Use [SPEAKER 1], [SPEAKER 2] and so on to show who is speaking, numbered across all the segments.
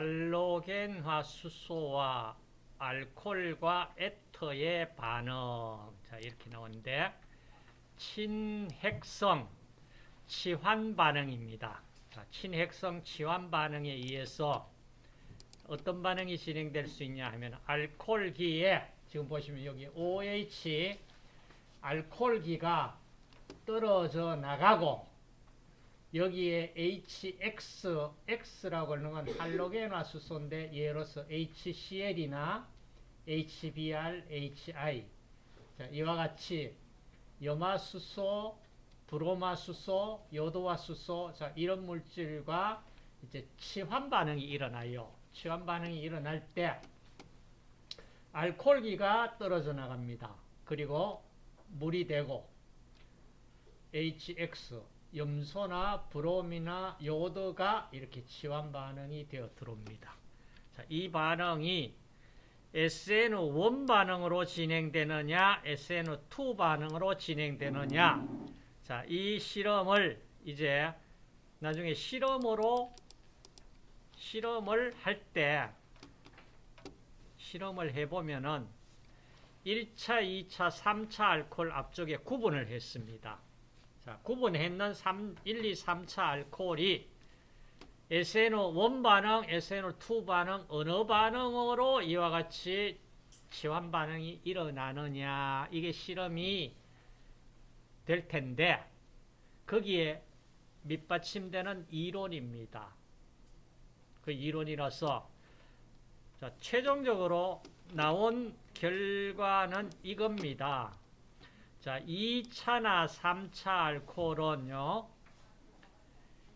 [SPEAKER 1] 할로겐화 수소와 알코올과 에터의 반응. 자, 이렇게 나오는데, 친핵성 치환 반응입니다. 자, 친핵성 치환 반응에 의해서 어떤 반응이 진행될 수 있냐 하면, 알코올기에, 지금 보시면 여기 OH, 알코올기가 떨어져 나가고, 여기에 HX, X라고 하는 건 할로겐화 수소인데 예로서 HCl이나 HBr, HI 자, 이와 같이 염화수소, 브로마수소, 요도화수소 자, 이런 물질과 이제 치환 반응이 일어나요. 치환 반응이 일어날 때 알코올기가 떨어져 나갑니다. 그리고 물이 되고 HX 염소나 브롬이나 요도가 이렇게 치환 반응이 되어 들어옵니다. 자, 이 반응이 SN1 반응으로 진행되느냐, SN2 반응으로 진행되느냐. 자, 이 실험을 이제 나중에 실험으로 실험을 할 때 실험을 해보면은 1차, 2차, 3차 알코올 앞쪽에 구분을 했습니다. 자, 구분했는 3, 1, 2, 3차 알코올이 SNO1 반응, SNO2 반응, 어느 반응으로 이와 같이 치환 반응이 일어나느냐 이게 실험이 될 텐데 거기에 밑받침되는 이론입니다. 그 이론이라서 자, 최종적으로 나온 결과는 이겁니다. 자, 2차나 3차 알코올은요,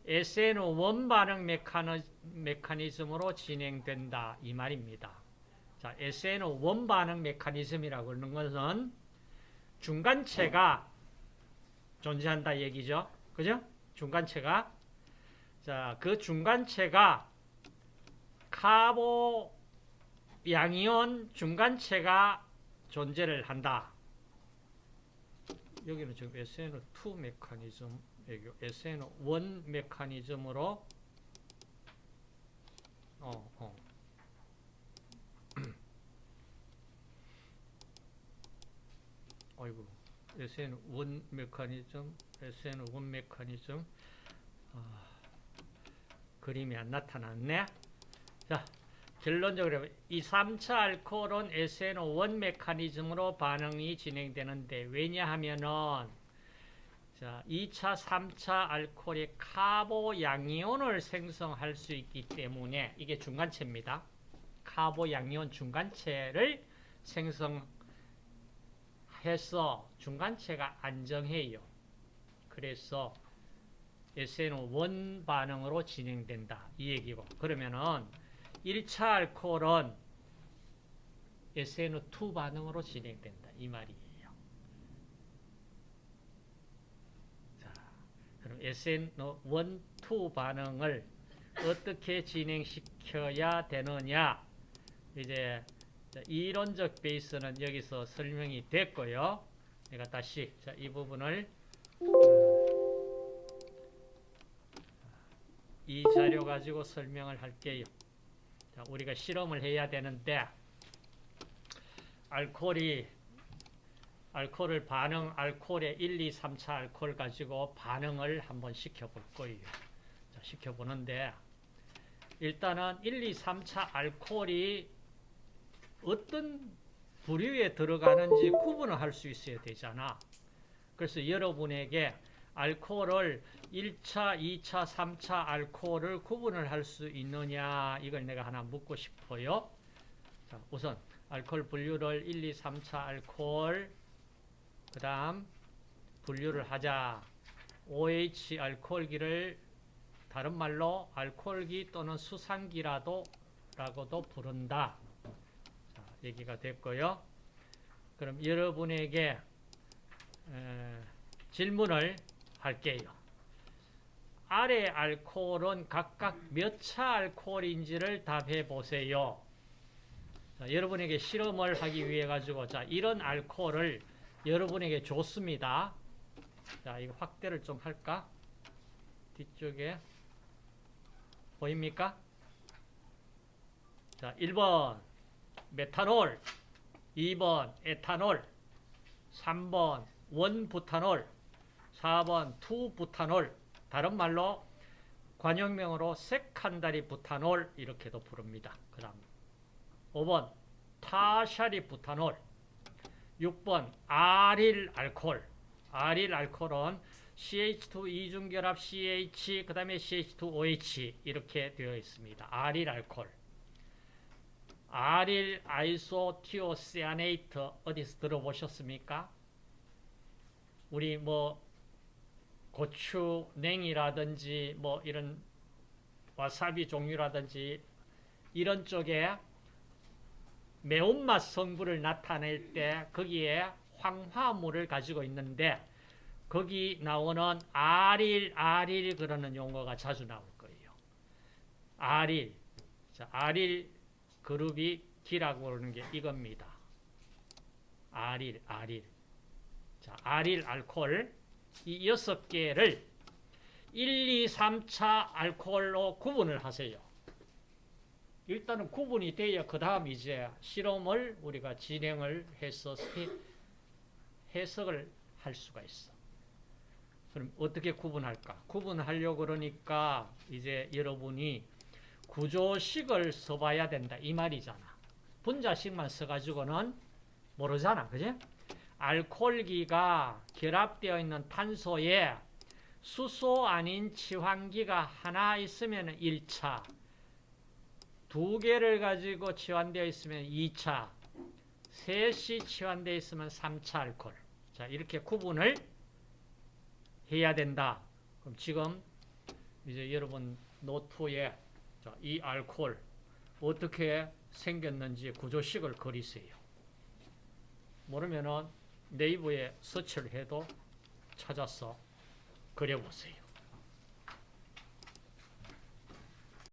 [SPEAKER 1] SNO1 반응 메커니즘으로 진행된다. 이 말입니다. 자, SNO1 반응 메커니즘이라고 하는 것은 중간체가 존재한다 얘기죠. 그죠? 중간체가. 자, 그 중간체가 카보 양이온 중간체가 존재를 한다. 여기는 지금 SN2 메커니즘, SN1 메커니즘으로 어, 어. 어이구, SN1 메커니즘, SN1 메커니즘, 어, 그림이 안 나타났네. 자, 결론적으로 이 3차 알코올은 SNO1 메커니즘으로 반응이 진행되는데 왜냐하면은 자, 2차, 3차 알코올이 카보 양이온을 생성할 수 있기 때문에 이게 중간체입니다. 카보 양이온 중간체를 생성해서 중간체가 안정해요. 그래서 SNO1 반응으로 진행된다. 이 얘기고. 그러면은 1차 알코올은 SNO2 반응으로 진행된다. 이 말이에요. 자, 그럼 SNO1, 2 반응을 어떻게 진행시켜야 되느냐. 이제 이론적 베이스는 여기서 설명이 됐고요. 내가 다시 자, 이 부분을 이 자료 가지고 설명을 할게요. 자, 우리가 실험을 해야 되는데 알코올이 알코올을 반응, 알코올의 1, 2, 3차 알코올 가지고 반응을 한번 시켜볼 거예요. 자, 시켜보는데 일단은 1, 2, 3차 알코올이 어떤 부류에 들어가는지 구분을 할 수 있어야 되잖아. 그래서 여러분에게 알코올을 1차, 2차, 3차 알코올을 구분을 할 수 있느냐 이걸 내가 하나 묻고 싶어요. 자, 우선 알코올 분류를 1, 2, 3차 알코올 그 다음 분류를 하자. OH 알코올기를 다른 말로 알코올기 또는 수상기라도 라고도 부른다. 자, 얘기가 됐고요. 그럼 여러분에게 에, 질문을 할게요. 아래 알코올은 각각 몇 차 알코올인지를 답해 보세요. 자, 여러분에게 실험을 하기 위해 가지고 자 이런 알코올을 여러분에게 줬습니다. 자 이거 확대를 좀 할까? 뒤쪽에 보입니까? 자, 1번 메탄올, 2번 에탄올, 3번 원부탄올, 4번 투부탄올, 다른 말로 관용명으로 색한다리 부탄올 이렇게도 부릅니다. 그 다음 5번 타샤리 부탄올 6번 아릴 알코올 아릴 알코올은 CH2 이중결합 CH 그 다음에 CH2OH 이렇게 되어 있습니다. 아릴 알코올 아릴 아이소티오시아네이트 어디서 들어보셨습니까? 우리 뭐 고추 냉이라든지 뭐 이런 와사비 종류라든지 이런 쪽에 매운맛 성분을 나타낼 때 거기에 황화물을 가지고 있는데 거기 나오는 아릴 아릴 그러는 용어가 자주 나올 거예요. 아릴 자, 아릴 그룹이 기라고 그러는 게 이겁니다. 아릴 아릴 자, 아릴 알코올 이 여섯 개를 1, 2, 3차 알코올로 구분을 하세요. 일단은 구분이 돼야 그 다음 이제 실험을 우리가 진행을 해서 해석을 할 수가 있어. 그럼 어떻게 구분할까? 구분하려고 그러니까 이제 여러분이 구조식을 써봐야 된다. 이 말이잖아. 분자식만 써가지고는 모르잖아. 그지? 알코올기가 결합되어 있는 탄소에 수소 아닌 치환기가 하나 있으면 1차, 두 개를 가지고 치환되어 있으면 2차, 셋이 치환되어 있으면 3차 알코올. 자, 이렇게 구분을 해야 된다. 그럼 지금 이제 여러분 노트에 자, 이 알코올 어떻게 생겼는지 구조식을 그리세요. 모르면은 네이버에 서치를 해도 찾아서 그려보세요.